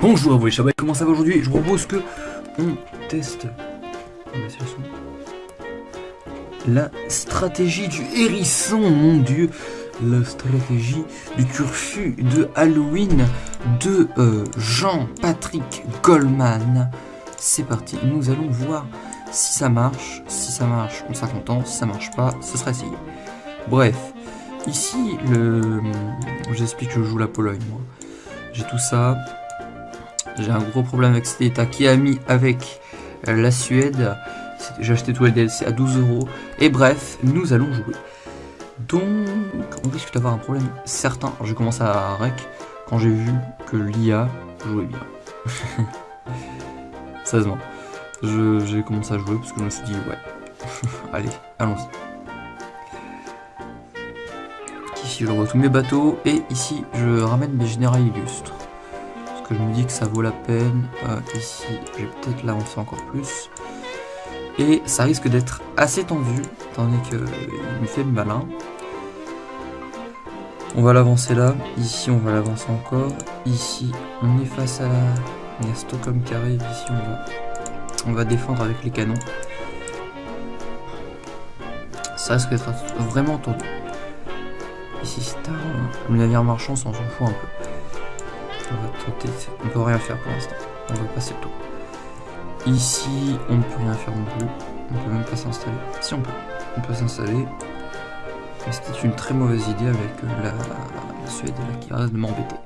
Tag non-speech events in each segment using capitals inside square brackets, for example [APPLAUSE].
Bonjour à vous les chabais, comment ça va aujourd'hui? Je vous propose que on teste la stratégie du hérisson, mon dieu La stratégie du turfu de Halloween de euh, Jean-Patrick Goldman. C'est parti, nous allons voir si ça marche. Si ça marche, on sera content. Si ça marche pas, ce sera essayé. Bref, ici, le... j'explique que je joue la Pologne, moi. J'ai tout ça, j'ai un gros problème avec cet état qui a mis avec euh, la Suède? J'ai acheté tous les DLC à 12 euros. Et bref, nous allons jouer. Donc, on risque d'avoir un problème certain. J'ai commencé à rec quand j'ai vu que l'IA jouait bien. [LAUGHS] Sérieusement. J'ai commencé à jouer parce que je me suis dit, ouais, [LAUGHS] allez, allons-y. Ici, je tous mes bateaux. Et ici, je ramène mes généraux illustres que je me dis que ça vaut la peine. Euh, ici, je vais peut-être l'avancer encore plus. Et ça risque d'être assez tendu, donné qu'il me fait malin. On va l'avancer là. Ici, on va l'avancer encore. Ici, on est face à la... Il y a Stockholm qui. Ici, on va... On va défendre avec les canons. Ça risque d'être vraiment tendu. Ici, c'est un... Le navire marchand, on s'en fout un peu. Tenter, on peut rien faire pour l'instant. On va passer le tour. Ici, on ne peut rien faire non plus. On peut même pas s'installer. Si on peut, on peut s'installer. C'était une très mauvaise idée avec euh, la, Suède qui arrête de m'embêter.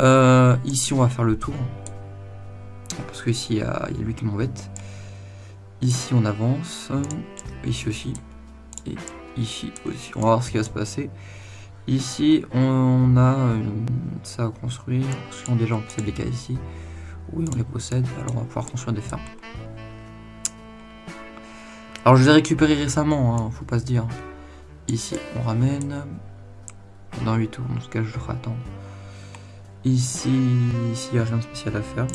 Euh, ici, on va faire le tour. Parce que ici, il y, a lui qui m'embête. Ici, on avance. Ici aussi. Et ici aussi. On va voir ce qui va se passer. Ici, on a euh, ça à construire. Si on déjà on possède cas ici. Oui, on les possède. Alors on va pouvoir construire des fermes. Alors je les ai récupérés récemment, hein, faut pas se dire. Ici, on ramène. Dans 8 tours, dans ce cas, je devrais attendre. Ici, ici, il n'y a rien de spécial à faire.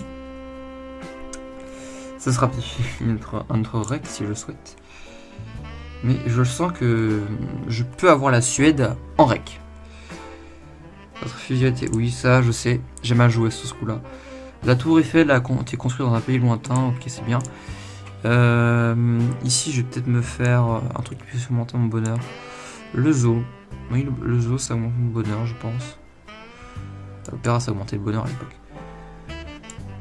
Ça sera [LAUGHS] peut-être rec si je le souhaite. Mais je sens que je peux avoir la Suède en rec. Votre fusionnalité, oui, ça, je sais. J'ai mal joué ce coup-là. La tour Eiffel a été construite dans un pays lointain. Ok, c'est bien. Euh, ici, je vais peut-être me faire un truc qui puisse augmenter mon bonheur. Le zoo. Oui, le, zoo, ça augmente mon bonheur, je pense. L'opéra, ça a augmenté le bonheur à l'époque.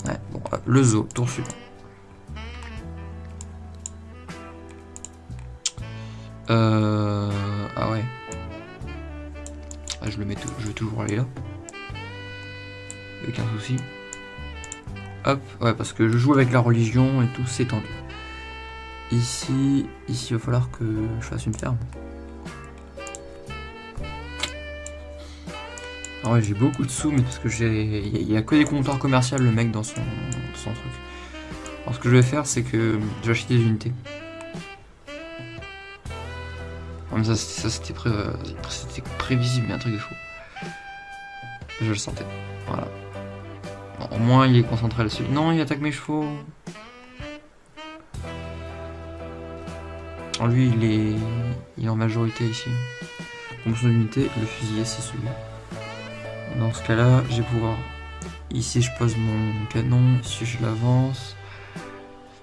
Ouais, bon, euh, le zoo, tour suivant. Euh... Ah ouais. Ah, je le mets, je vais toujours aller là. Avec un souci. Hop, ouais, parce que je joue avec la religion et tout, c'est tendu. Ici, ici, il va falloir que je fasse une ferme. Ah ouais, j'ai beaucoup de sous, mais parce que j'ai... Il n'y a, que des comptoirs commerciaux, le mec, dans son, son truc. Alors, ce que je vais faire, c'est que je vais acheter des unités. Ça, c'était prévisible, mais un truc de fou. Je le sentais. Voilà. au moins, il est concentré là-dessus. Non, il attaque mes chevaux. lui, il est, il est en majorité ici. Son unité, le fusilier, c'est celui. Dans ce cas-là, je vais pouvoir... Ici, je pose mon canon. Ici, je l'avance.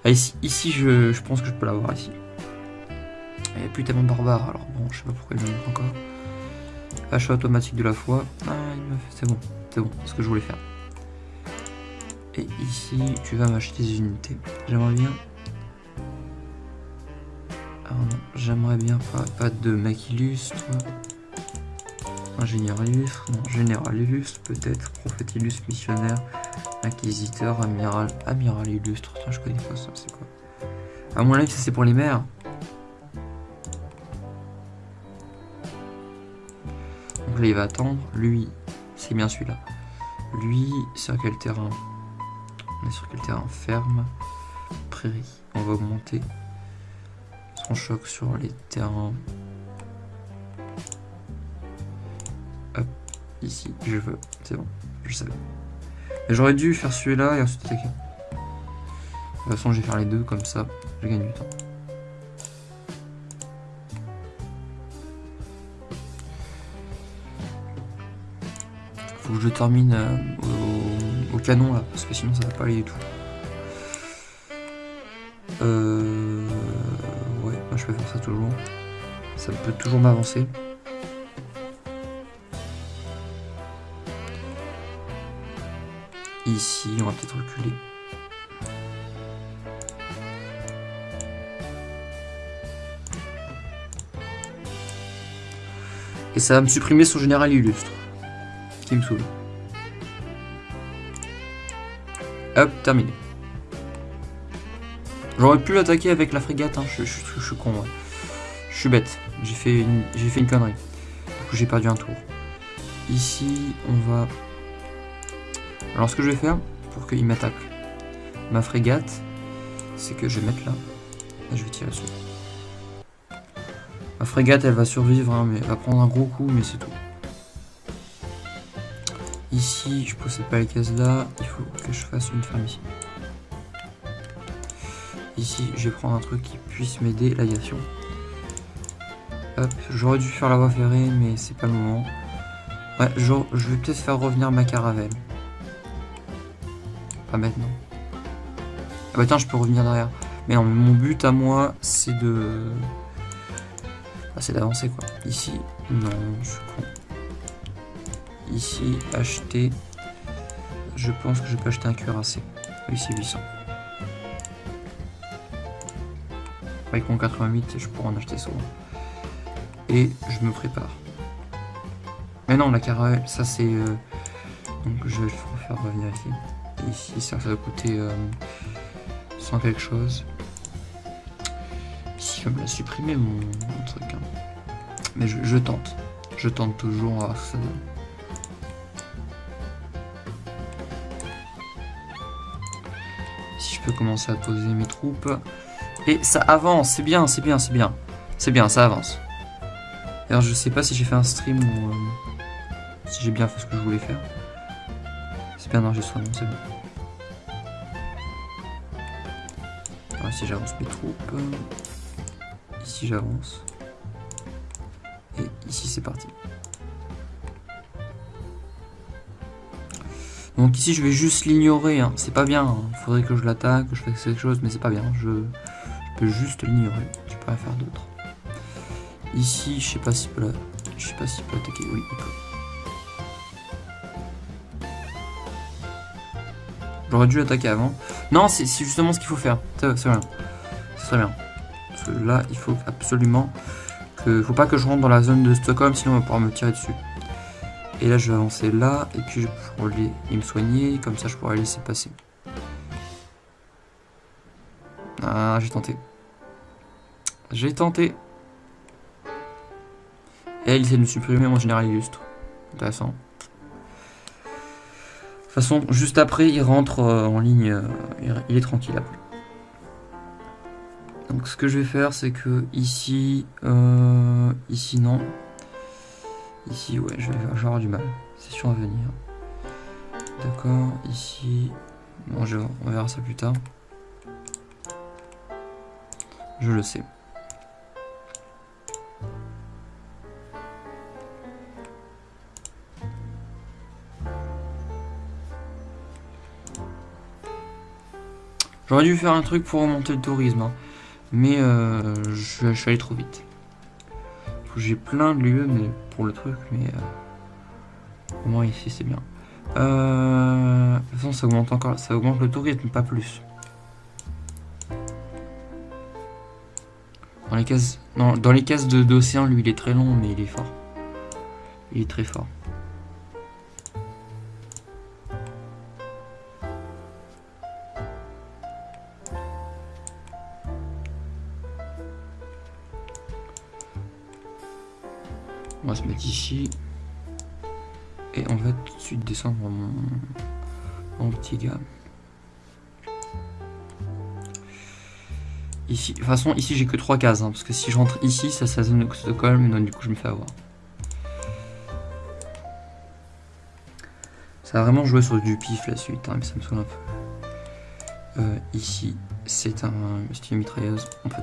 Ah, ici, ici je, je pense que je peux l'avoir ici. Il n'y a plus tellement barbare, alors bon, je sais pas pourquoi il me montre encore. Achat automatique de la foi. Ah, c'est bon, c'est bon, c'est ce que je voulais faire. Et ici, tu vas m'acheter des unités. J'aimerais bien... Ah non, j'aimerais bien pas, pas de mec illustre. Ingénieur illustre, non, général illustre, peut-être, prophète illustre, missionnaire, inquisiteur, amiral, amiral illustre. Tiens, je connais pas ça, c'est quoi? À mon avis, ça c'est pour les mères. Là, il va attendre. Lui, c'est bien celui-là. Lui, sur quel terrain? On est sur quel terrain? Ferme, prairie. On va augmenter son choc sur les terrains. Hop, ici, je veux. C'est bon, je savais. J'aurais dû faire celui-là et ensuite attaquer. De toute façon, je vais faire les deux comme ça. Je gagne du temps. Que je termine euh, au, au canon là, parce que sinon ça va pas aller du tout. Euh... Ouais, moi je peux faire ça toujours. Ça peut toujours m'avancer. Ici, on va peut-être reculer. Et ça va me supprimer son général illustre. Qui me saoule. Hop, terminé. J'aurais pu l'attaquer avec la frégate, hein. je, suis con. Je suis bête, j'ai fait, une, connerie. Du coup j'ai perdu un tour. Ici, on va... Alors ce que je vais faire, pour qu'il m'attaque ma frégate, c'est que je vais mettre là, et je vais tirer dessus. Ma frégate, elle va survivre, hein, mais elle va prendre un gros coup, mais c'est tout. Ici, je possède pas les cases là, il faut que je fasse une ferme ici. Ici, je vais prendre un truc qui puisse m'aider, l'aviation. Hop, j'aurais dû faire la voie ferrée, mais c'est pas le moment. Ouais, je, vais peut-être faire revenir ma caravelle. Pas maintenant. Ah bah tiens, je peux revenir derrière. Mais non, mon but à moi, c'est de... Ah, c'est d'avancer quoi. Ici, non, je suis con. Ici, acheter. Je pense que je peux acheter un cuirassé. Oui, c'est 800. Avec mon 88, je pourrais en acheter souvent. Et je me prépare. Mais non, la caravelle, ça c'est... Euh, donc je vais le faire revenir ici. ici, ça, va coûter 100 euh, quelque chose je me la supprimer mon, truc. Hein. Mais je, tente. Je tente toujours à ça Si commencer à poser mes troupes. Et ça avance, c'est bien, c'est bien, c'est bien. C'est bien, ça avance. Alors je sais pas si j'ai fait un stream ou euh, si j'ai bien fait ce que je voulais faire. C'est bien non, c'est bon. Alors si j'avance mes troupes ici j'avance. Et ici c'est parti. Donc ici je vais juste l'ignorer, hein. c'est pas bien, il hein. faudrait que je l'attaque, que je fasse quelque chose, mais c'est pas bien, je, peux juste l'ignorer, je peux rien faire d'autre. Ici je sais pas peut, je sais pas s'il peut attaquer, oui il peut. J'aurais dû l'attaquer avant. Non, c'est justement ce qu'il faut faire, c'est bien, c'est très bien là, il faut absolument que... Faut pas que je rentre dans la zone de Stockholm, sinon on va pouvoir me tirer dessus. Et là, je vais avancer là, et puis je pourrai aller me soigner, comme ça je pourrai laisser passer. Ah, j'ai tenté. J'ai tenté. Et il essaie de supprimer mon général illustre. Intéressant. De toute façon, juste après, il rentre euh, en ligne. Euh, il est tranquille après. Donc ce que je vais faire, c'est que ici, euh, ici non. Ici, ouais, je vais avoir du mal. C'est sûr à venir. D'accord, ici... Bon, je, on verra ça plus tard. Je le sais. J'aurais dû faire un truc pour remonter le tourisme. Hein. Mais euh, je, suis allé trop vite. J'ai plein de lieux mais pour le truc, mais euh, au moins ici c'est bien. Euh, de toute façon ça augmente encore, ça augmente le tourisme, pas plus. Dans les cases, dans les cases d'océan, lui il est très long mais il est fort. Il est très fort. Descendre mon, petit gars. Ici, de toute façon, ici j'ai que 3 cases, hein, parce que si je rentre ici, ça c'est la zone de Stockholm, donc du coup je me fais avoir. Ça va vraiment jouer sur du pif la suite, hein, mais ça me saoule un peu. Euh, ici, c'est un style mitrailleuse, on peut.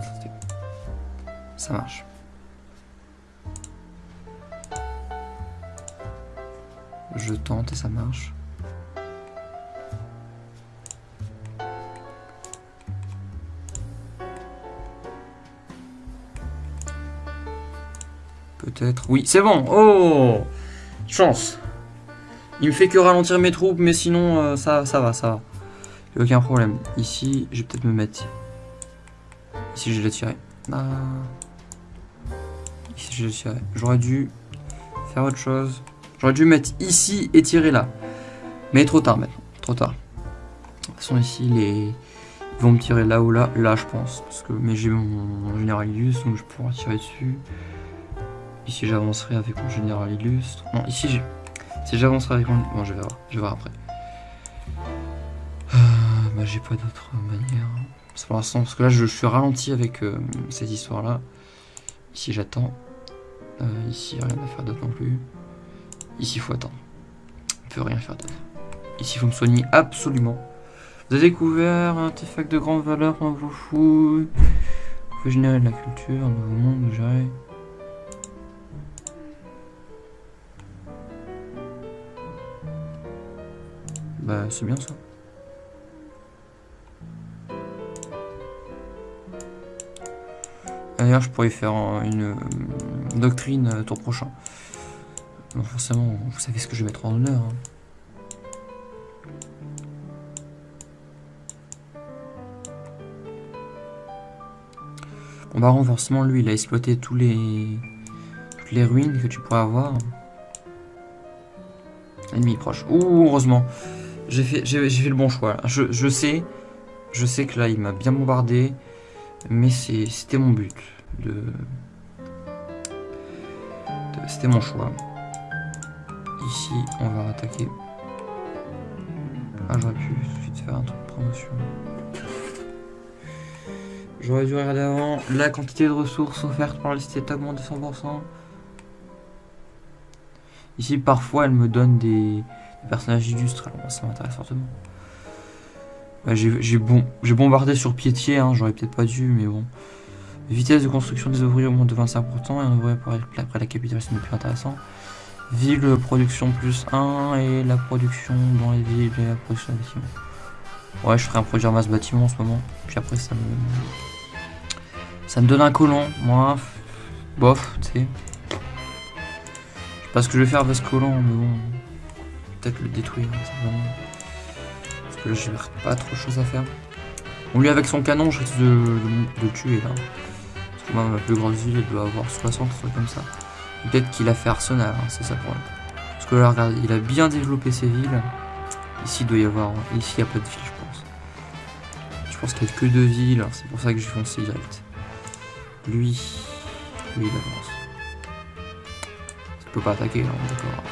Ça marche. je tente et ça marche. Peut-être. Oui, c'est bon. Oh Chance. Il me fait que ralentir mes troupes, mais sinon, euh, ça, ça va, ça va. Il a aucun problème. Ici, je vais peut-être me mettre... Ici, je l'ai tiré. Ah. Ici, je l'ai tiré. J'aurais dû faire autre chose. J'aurais dû mettre ici et tirer là. Mais trop tard maintenant. Trop tard. De toute façon, ici, les... ils vont me tirer là ou là. Là, je pense. Parce que... Mais j'ai mon général illustre, donc je pourrais tirer dessus. Ici, j'avancerai avec mon général illustre. Non, ici, j'ai... Si j'avancerai avec mon... Bon, je vais voir. Je vais voir après. Euh, bah, j'ai pas d'autre manière. C'est pour l'instant, parce que là, je, suis ralenti avec euh, cette histoire-là. Ici, j'attends. Euh, ici, rien à faire d'autre non plus. Ici, il faut attendre. On peut rien faire d'autre. Ici, il faut me soigner absolument. Vous avez découvert un artefact de grande valeur, on vous fout. Vous pouvez générer de la culture, un nouveau monde, gérer. Bah, c'est bien ça. D'ailleurs, je pourrais faire une, euh, doctrine euh, tour prochain. Forcément, vous savez ce que je vais mettre en honneur. Hein. Bon bah forcément, lui, il a exploité tous les... toutes les ruines que tu pourrais avoir. Ennemi proche. Ouh, heureusement. J'ai fait, le bon choix. Je, sais, je sais que là, il m'a bien bombardé. Mais c'était mon but. De c'était mon choix. Ici, on va attaquer. Ah, j'aurais pu tout de suite faire un truc de promotion. J'aurais dû regarder avant. La quantité de ressources offertes par la liste est augmentée de 100%. Ici, parfois, elle me donne des, personnages illustres. Alors, ça m'intéresse fortement. J'ai bombardé sur piétier, hein, j'aurais peut-être pas dû, mais bon. Vitesse de construction des ouvriers augmente de 25%, et un ouvrier après la capitalisation c'est plus intéressant. Ville, production plus 1, et la production dans les villes, et la production des bâtiments. Ouais, je ferai un produire masse bâtiment en ce moment, puis après ça me... Ça me donne un colon, moi, bof, tu sais. Je sais pas ce que je vais faire avec ce colon, mais bon, peut-être le détruire, simplement. Parce que là, j'ai pas trop de choses à faire. Bon, lui, avec son canon, je risque de, de, tuer, là. Parce que moi, ma plus grande ville, elle doit avoir 60, trucs comme ça. Peut-être qu'il a fait Arsenal, hein, c'est ça pour lui. Parce que là, regarde, il a bien développé ses villes. Ici, il doit y avoir... Ici, il n'y a pas de ville, je pense. Je pense qu'il n'y a que deux villes, c'est pour ça que j'ai foncé direct. Lui, lui, il avance. Il peut pas attaquer, là, d'accord.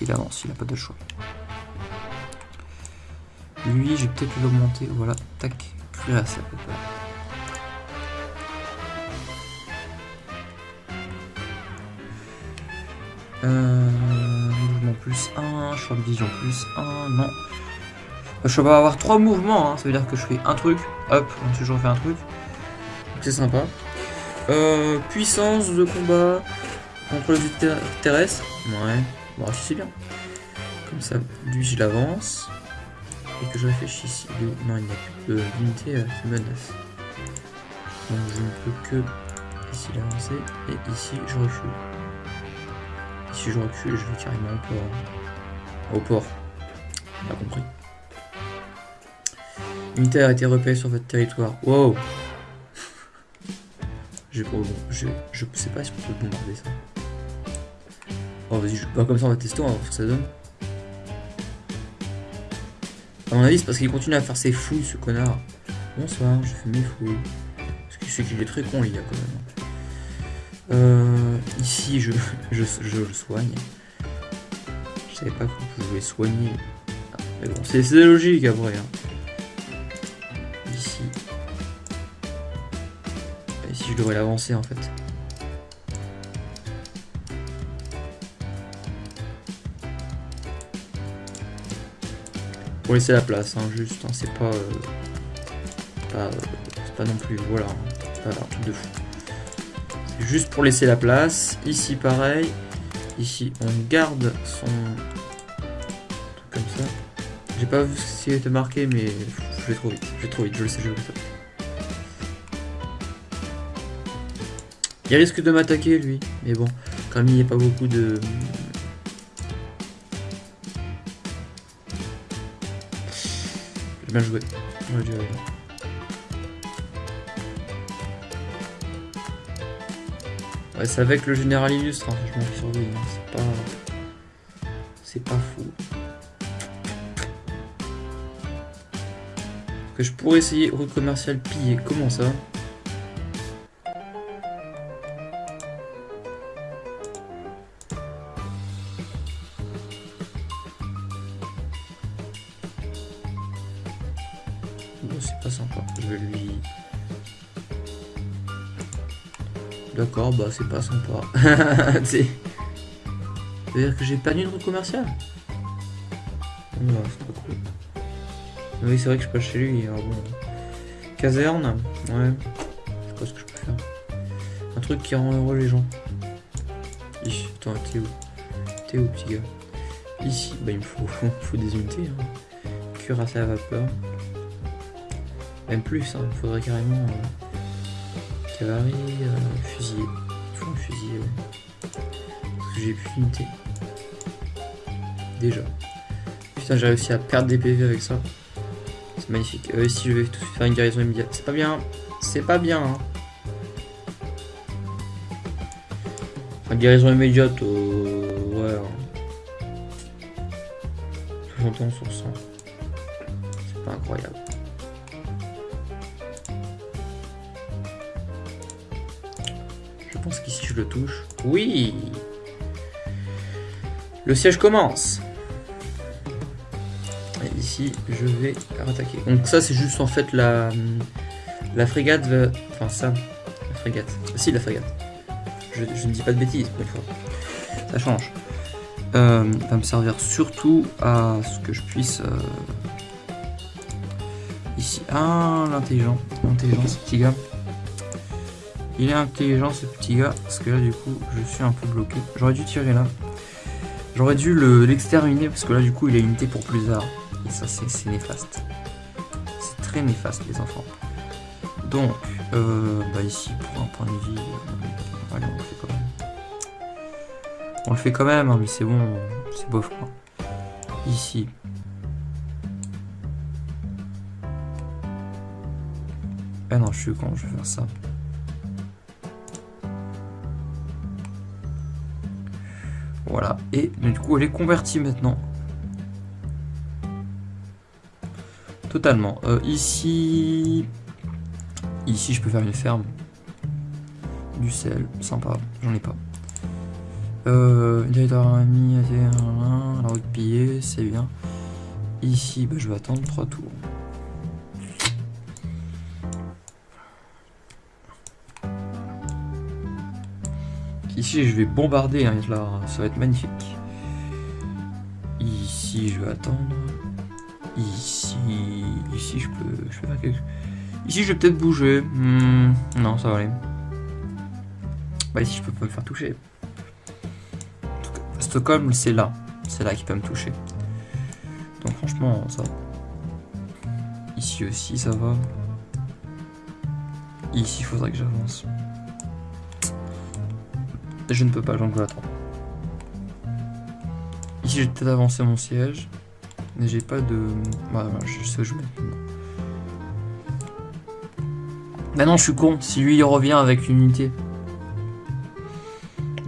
Il avance, il n'a pas de choix. Lui, je vais peut-être l'augmenter. Voilà, tac, cuirasse à peu près. Euh, mouvement plus 1, choix de vision plus 1, non. Je vais avoir 3 mouvements, hein. ça veut dire que je fais un truc, hop, ensuite je refais un truc. C'est sympa. Euh, puissance de combat contre le terrestre. Ouais, bon, c'est bien. Comme ça, lui je l'avance et que je réfléchisse. Non, il n'y a plus d'unité euh, qui menace. Donc je ne peux que ici l'avancer et ici je recule. Ici je recule, je vais carrément au port. Au port. Compris. Unité a été repérée sur votre territoire. Wow [LAUGHS] je, je, je sais pas si on peut bombarder ça. Oh vas-y, bah, comme ça on va tester, on va voir ce que ça donne. A mon avis, c'est parce qu'il continue à faire ses fouilles, ce connard. Bonsoir, je fais mes fouilles. Parce qu'il sait qu'il est très con, il y a quand même. Euh, ici, je, je, je, le soigne. Je savais pas qu'on pouvait soigner. mais bon, c'est logique après. Hein. Ici. Ici, je devrais l'avancer en fait. Pour laisser la place, hein, juste, hein, c'est pas, euh, pas, euh, pas non plus, voilà, hein, pas un truc de fou. Juste pour laisser la place. Ici, pareil. Ici, on garde son truc comme ça. J'ai pas vu ce qui était marqué, mais je vais trop vite. Je vais trop vite, je le sais, je le sais. Il risque de m'attaquer, lui. Mais bon, comme il n'y a pas beaucoup de... J'ai bien joué. Ouais, c'est avec le général illustre, hein, franchement, qui surveille. hein, C'est pas... C'est pas fou. Que je pourrais essayer route commerciale pillée. Comment ça? C'est pas sympa. Je vais lui... D'accord, bah c'est pas sympa. [LAUGHS] C'est... C'est-à-dire que j'ai perdu une route commerciale Non, c'est pas cool. Oui, c'est vrai que je passe chez lui. Bon. Caserne Ouais. Je sais pas ce que je peux faire. Un truc qui rend heureux les gens. Ih, attends, t'es où? T'es où, petit gars? Ici, bah il me faut, [LAUGHS] faut des unités. Hein. À vapeur. Même plus, hein. il faudrait carrément. euh, cavalerie, euh, fusilier. Il un fusilier, ouais. Parce que j'ai plus d'unités. Déjà. Putain, j'ai réussi à perdre des PV avec ça. C'est magnifique. Euh, ici, je vais tout faire une guérison immédiate. C'est pas bien. C'est pas bien. Hein. Enfin, guérison immédiate, euh, ouais. hein. 71 sur 100. C'est pas incroyable. Pense qu'ici je le touche. Oui Le siège commence. Et ici, je vais attaquer. Donc ça, c'est juste en fait la, la frégate. Enfin ça, la frégate. Si, la frégate. Je, ne dis pas de bêtises pour fois. Ça change. Euh, va me servir surtout à ce que je puisse... euh, Ici. Ah, l'intelligent. L'intelligent, ce petit gars. Il est intelligent, ce petit gars. Parce que là, du coup, je suis un peu bloqué. J'aurais dû tirer là. J'aurais dû le- l'exterminer parce que là, du coup, il a unité pour plus tard. Et ça, c'est c'est néfaste. C'est très néfaste, les enfants. Donc, euh, bah ici, pour un point de vie, euh, allez, on le fait quand même. On le fait quand même, hein, mais c'est bon, c'est bof quoi. Ici. Ah non, je suis con, je vais faire ça. Voilà, et du coup, elle est convertie maintenant. Totalement. Euh, ici... Ici, je peux faire une ferme. Du sel, sympa. J'en ai pas. Euh, ami, la route pillée, c'est bien. Ici, bah, je vais attendre 3 tours. Ici, je vais bombarder, hein, là, ça va être magnifique. Ici, je vais attendre. Ici, ici, je peux, je peux faire quelque chose. Ici, je vais peut-être bouger. Hmm, non, ça va aller. Bah, ici, je peux pas me faire toucher. Stockholm, c'est là. C'est là qu'il peut me toucher. Donc, franchement, ça va. Ici aussi, ça va. Ici, il faudrait que j'avance. Je ne peux pas, donc attendre. Ici, j'ai peut-être avancé mon siège. Mais j'ai pas de... Ouais, ouais, je sais où je. Bah non, je suis con. Si lui, il revient avec une unité.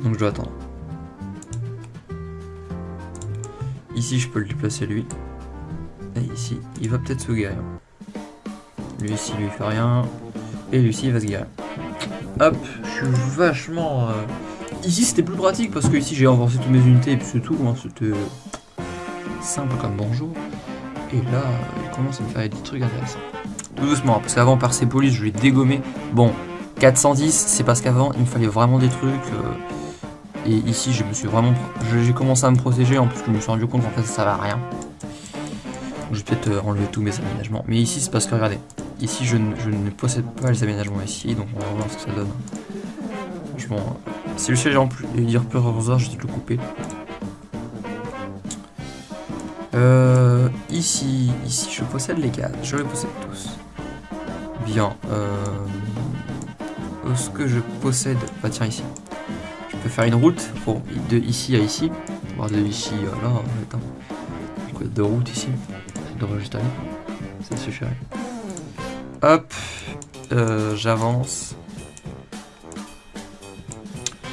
Donc je dois attendre. Ici, je peux le déplacer lui. Et ici, il va peut-être se guérir. Lui ici, lui fait rien. Et lui il va se guérir. Hop, je suis vachement... euh, Ici, c'était plus pratique parce que ici, j'ai avancé toutes mes unités et puis c'est tout. hein, C'était simple comme bonjour. Et là, il commence à me faire des trucs intéressants. Tout doucement, parce qu'avant, Persepolis, je l'ai dégommé. Bon, 410, c'est parce qu'avant, il me fallait vraiment des trucs. euh, et ici, je me suis vraiment... J'ai commencé à me protéger, en plus que je me suis rendu compte qu'en fait, ça servait à rien. Je vais peut-être euh, enlever tous mes aménagements. Mais ici, c'est parce que, regardez, ici, je, ne- possède pas les aménagements ici, donc on va voir ce que ça donne. Si le siège en plus et dire plus heures, je vais le couper. Euh, ici, ici, je possède les cadres, je les possède tous. Bien. Euh, ce que je possède. Bah tiens ici. Je peux faire une route pour de ici à ici. Voir de ici à là. Attends. Quoi, deux routes ici. Je devrais juste aller. Ça suffirait. Hop. Euh, J'avance.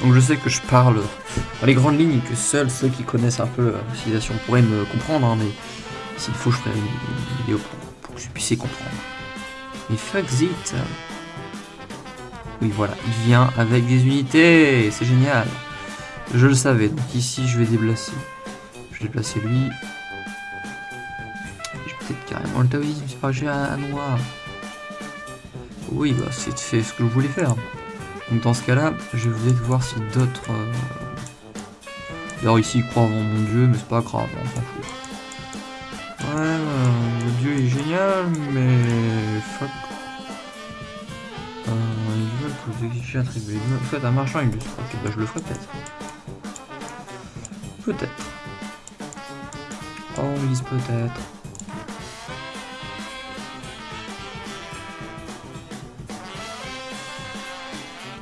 Donc je sais que je parle dans les grandes lignes que seuls ceux qui connaissent un peu la civilisation pourraient me comprendre, hein, mais s'il faut, je ferai une, vidéo pour, que vous puissiez comprendre. Mais fuck Oui, voilà, il vient avec des unités, c'est génial. Je le savais, donc ici je vais déplacer. Je vais déplacer lui. Je vais peut-être carrément le taoïsme, c'est pas j'ai un noir. Oui, bah c'est ce que je voulais faire. Donc dans ce cas-là, je vais voir si d'autres... Alors ici, ils croient en mon dieu, mais c'est pas grave, on s'en fout. Ouais, euh, le dieu est génial, mais... Fuck. Euh, ils veulent que vous exigiez attribuer. Faites un marchand illustre. Ok, bah je le ferai peut-être. Peut-être. Oh, disent peut-être.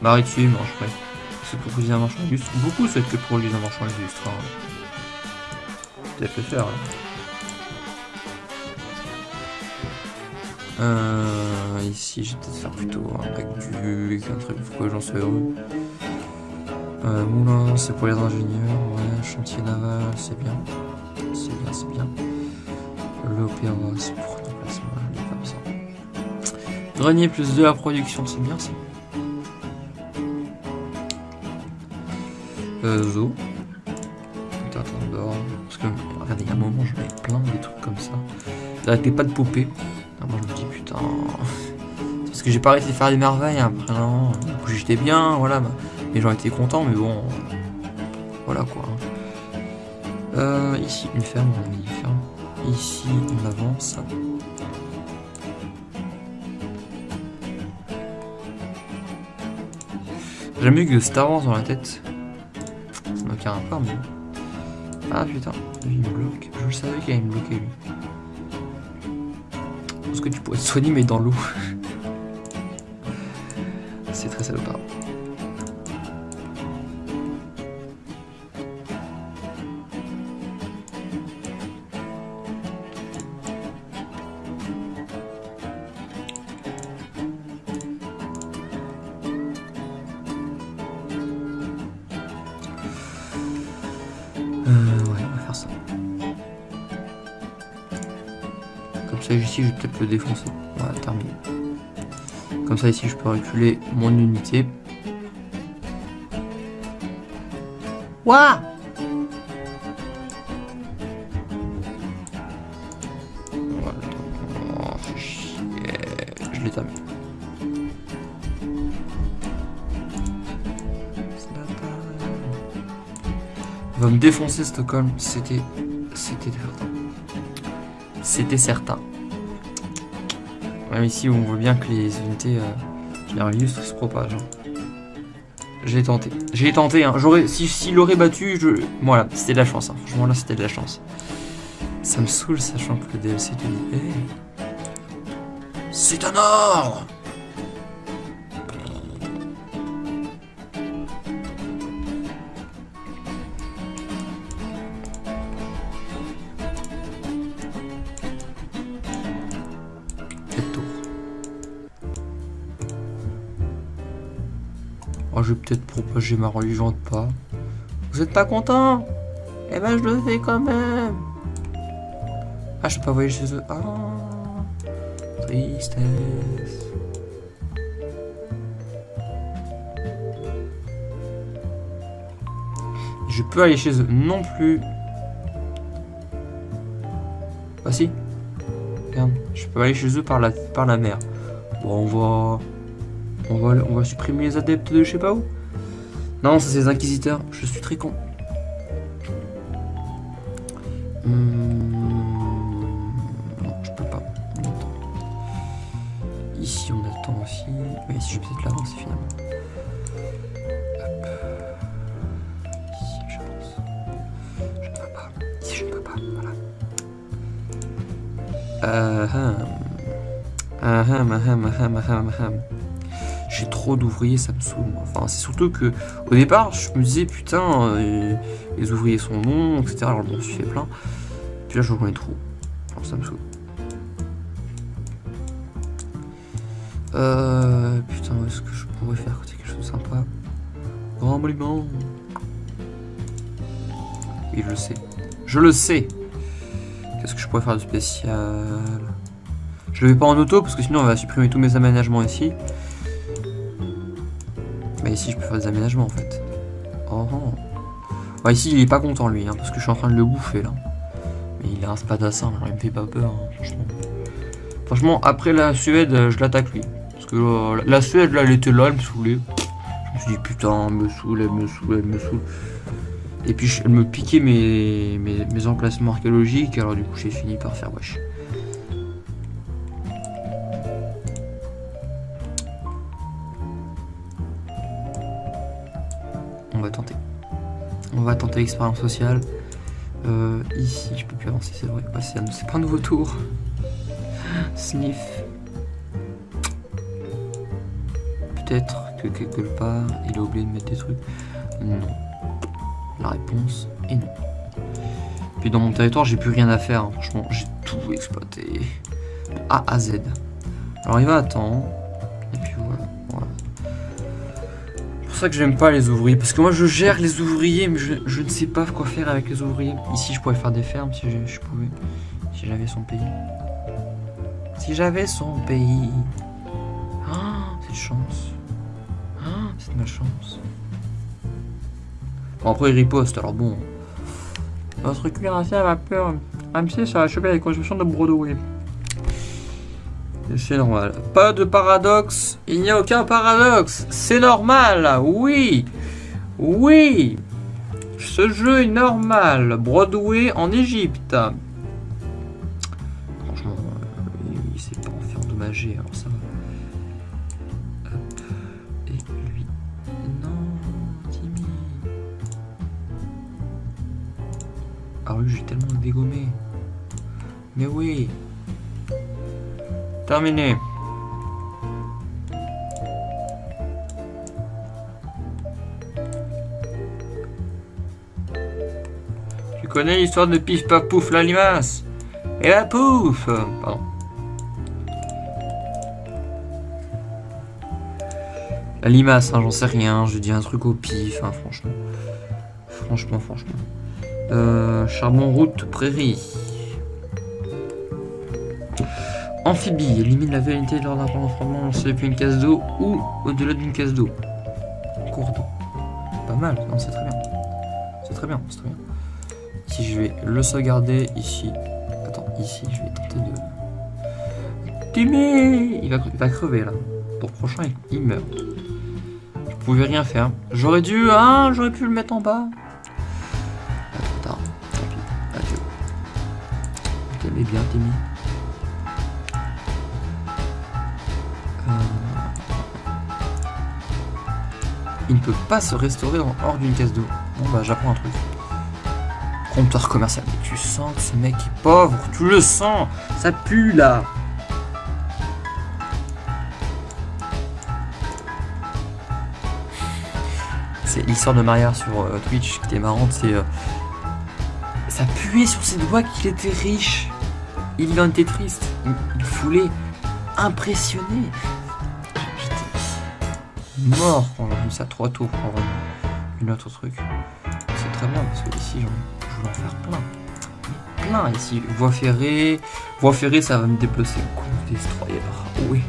Non, je ferai. C'est pour utiliser un marchand illustre. Beaucoup souhaitent que pour utiliser un marchand illustre. Hein. Peut-être le faire. Hein. Euh, ici, je vais peut-être faire plutôt un bac du... un truc pour que j'en sois heureux. Euh, moulin, c'est pour les ingénieurs. Ouais, chantier naval, c'est bien. C'est bien, c'est bien. L'opéra, c'est pour le placement, pas besoin. Grenier plus de la production, c'est bien ça. Euh, zoo. d'or. Parce que, regardez, il y a un moment, je mets plein de trucs comme ça. T'arrêtais pas de poupée. Ah, moi, je me dis, putain. Parce que j'ai pas arrêté de faire des merveilles après, non. J'étais bien, voilà. Bah, les gens étaient contents, mais bon. Voilà quoi. Euh, ici, une ferme, on une ferme. Ici, on avance. J'aime mieux que Star Wars dans la tête. Mais... Ah putain, il me bloque. Je savais qu'il allait me bloquer lui. Parce que tu pourrais te soigner mais dans l'eau. [LAUGHS] C'est très salopard. Je vais peut-être le défoncer. Voilà, terminé. Comme ça, ici, je peux reculer mon unité. Waouh oh, Je l'ai terminé. Il va me défoncer Stockholm, c'était c'était certain. C'était certain. Même ici, on voit bien que les unités euh, illustres se propagent. Hein. J'ai tenté. J'ai tenté. Hein. J'aurais, si s'il aurait battu, je, voilà, c'était de la chance. Hein. Franchement, là, c'était de la chance. Ça me saoule, sachant que le DLC te dit, hey, c'est un or. Je vais peut-être propager ma religion de pas. Vous êtes pas content? Eh ben, je le fais quand même. Ah, je peux pas voyager chez eux. Ah, tristesse. Je peux aller chez eux non plus. Ah si. Je peux aller chez eux par la, par la mer. Bon, on va... On va, on va supprimer les adeptes de je sais pas où. Non, ça c'est les inquisiteurs. Je suis très con. Hum... Non, je peux pas. Ici, on attend aussi. Mais ici, je vais peut-être l'avancer finalement. Ici, j'avance. Je ne peux pas. Ici, je ne peux pas. Voilà. Uh -huh. Uh -huh, uh -huh, uh d'ouvriers, ça me saoule. Enfin, c'est surtout que au départ, je me disais putain, euh, les ouvriers sont bons, etc. Alors bon, je suis fait plein. Puis là, je reconnais trop. Alors, ça me saoule. Euh, putain, est-ce que je pourrais faire quelque chose de sympa? Grand monument. Oui, je le sais. Je le sais. Qu'est-ce que je pourrais faire de spécial? Je le vais pas en auto parce que sinon on va supprimer tous mes aménagements ici. Ici je peux faire des aménagements en fait. Oh, oh. ici il est pas content lui, hein, parce que je suis en train de le bouffer là. Mais il a un spadassin, alors il me fait pas peur, hein, franchement. Franchement, après la Suède, je l'attaque lui. Parce que euh, la Suède là, elle était là, elle me saoulait. Je me suis dit putain, elle me saoule, elle me saoule, elle me saoule. Et puis elle me piquait mes, mes, emplacements archéologiques, alors du coup j'ai fini par faire wesh. L'expérience sociale. Euh, ici, je peux plus avancer, c'est vrai. c'est pas un nouveau tour. [LAUGHS] Sniff. Peut-être que quelque part, il a oublié de mettre des trucs. Non. La réponse est non. Puis dans mon territoire, j'ai plus rien à faire. Hein. Franchement, j'ai tout exploité. A à Z. Alors il va attendre. Et puis voilà. C'est pour ça que j'aime pas les ouvriers. Parce que moi, je gère les ouvriers, mais je, ne sais pas quoi faire avec les ouvriers. Ici, je pourrais faire des fermes si je, pouvais. Si j'avais son pays. Si j'avais son pays. Ah, cette chance. Ah, c'est ma chance après, il riposte, alors bon. Votre cuirassé à vapeur MC, ça va choper la construction de Broadway. C'est normal. Pas de paradoxe. Il n'y a aucun paradoxe. C'est normal. Oui. Oui. Ce jeu est normal. Broadway en Égypte. Franchement, euh, il s'est pas en fait endommager, alors ça va. Ah oui, j'ai tellement dégommé. Mais oui. Terminé. Tu connais l'histoire de Pif Paf Pouf la limace? Et la pouf Pardon. La limace, hein, j'en sais rien, je dis un truc au pif, hein, franchement. Franchement, franchement. Euh, charbon route prairie. Amphibie, élimine la véritabilité lors d'un transformement lancé depuis une case d'eau ou au-delà d'une case d'eau. Cours d'eau. Pas mal, non c'est très bien. C'est très bien, c'est très bien. Ici je vais le sauvegarder, ici. Attends, ici je vais tenter de. Timmy il va, crever là. Pour le prochain il meurt. Je pouvais rien faire. J'aurais dû, hein, j'aurais pu le mettre en bas. bien, Timmy? Il ne peut pas se restaurer hors d'une caisse d'eau. Bon bah j'apprends un truc. Comptoir commercial. Mais tu sens que ce mec est pauvre, tu le sens Ça pue là C'est l'histoire de Maria sur euh, Twitch qui était marrante, c'est... Euh, ça puait sur ses doigts qu'il était riche. Il en était triste. Il, voulait impressionner. Mort quand vu ça trois tours pour avoir une autre truc. C'est très bien parce que ici, je voulais en faire plein. plein ici. Voie ferrée. Voie ferrée, ça va me déplacer. Coup destroyer. Oui.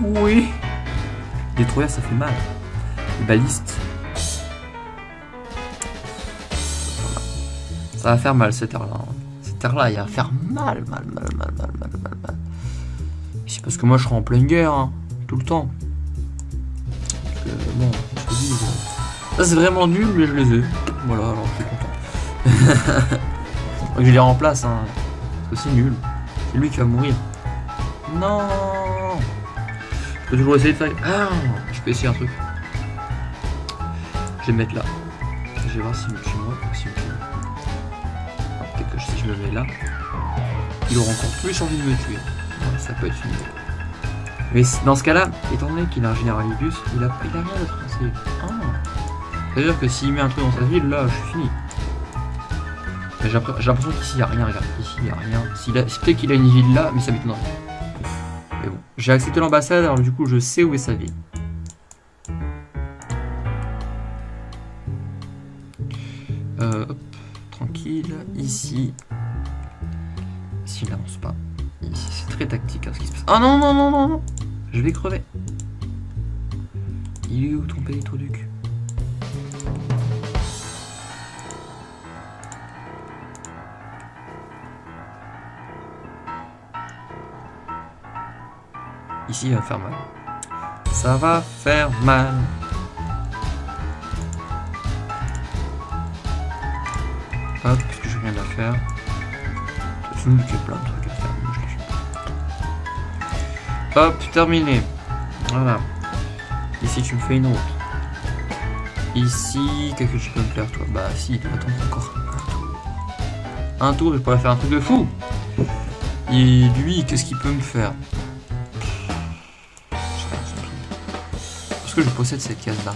Oui. Détruire, ça fait mal. Les balistes. Ça va faire mal cette heure-là. Hein là il va faire mal, mal, mal, mal, mal, mal, mal, mal. C'est parce que moi, je serai en pleine guerre, hein, le temps. ça c'est vraiment nul, mais je les ai. Voilà, alors je suis content. [LAUGHS] je les remplace, hein, c'est nul. C'est lui qui va mourir. Non Je peux toujours essayer de faire... Ah Je peux essayer un truc. Je vais me mettre là. Je vais voir si je moi, si si je me mets là, il aura encore plus envie de me tuer. ça peut être une Mais dans ce cas-là, étant donné qu'il a un généralibus, il a, il a rien d'autre dans. Ah. C'est-à-dire que s'il met un truc dans sa ville, là, je suis fini. J'ai l'impression qu'ici, il n'y a rien, regarde. Ici, il n'y a rien. Peut-être qu'il a une ville là, mais ça m'étonnerait. Mais bon, j'ai accepté l'ambassade, alors du coup, je sais où est sa ville. Euh, hop, tranquille. Ici. S'il n'avance pas. Ici, c'est très tactique hein, ce qui se passe. Ah non, non, non, non, non Je vais crever. Il est où ton pélétroduc Ici, il va faire mal. Ça va faire mal. Hop, parce que j'ai rien à faire? C'est une a plein de trucs Hop, terminé. Voilà. Ici, tu me fais une route. Ici, qu'est-ce que tu peux me faire, toi? Bah, si, attends, encore un tour. Un tour, je pourrais faire un truc de fou. Et lui, qu'est-ce qu'il peut me faire? Est-ce que je possède cette case-là?